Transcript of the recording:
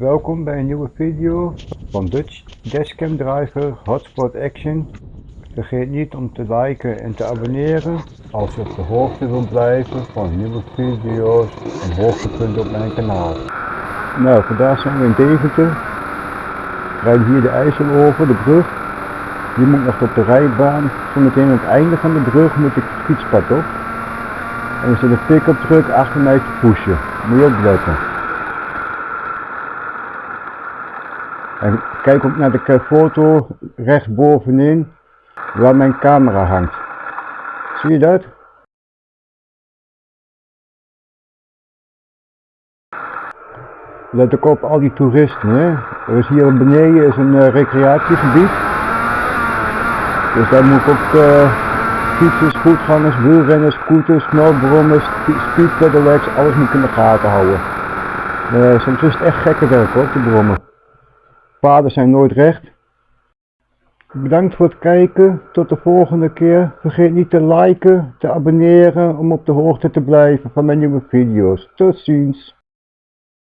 Welkom bij een nieuwe video van Dutch Dashcam Driver Hotspot Action. Vergeet niet om te liken en te abonneren als je op de hoogte wilt blijven van nieuwe video's en hoogtepunten op mijn kanaal. Nou, vandaag zijn we in Deventer. Rijden hier de IJssel over, de brug. Hier moet nog op de rijbaan. Zometeen aan het einde van de brug moet ik het fietspad op. En er zit een pick-up truck achter mij te pushen. Moet je opletten. En kijk ook naar de foto rechtsbovenin waar mijn camera hangt. Zie je dat? Let ook op al die toeristen. Hè? Is hier beneden is een uh, recreatiegebied. Dus daar moet ik ook uh, fietsers, voetgangers, wielrenners, scooters, snowbrommers, speedpedelecs, alles moet ik in de gaten houden. Uh, soms is het echt gekke werk hoor, te brommen. Paden zijn nooit recht. Bedankt voor het kijken. Tot de volgende keer. Vergeet niet te liken, te abonneren om op de hoogte te blijven van mijn nieuwe video's. Tot ziens.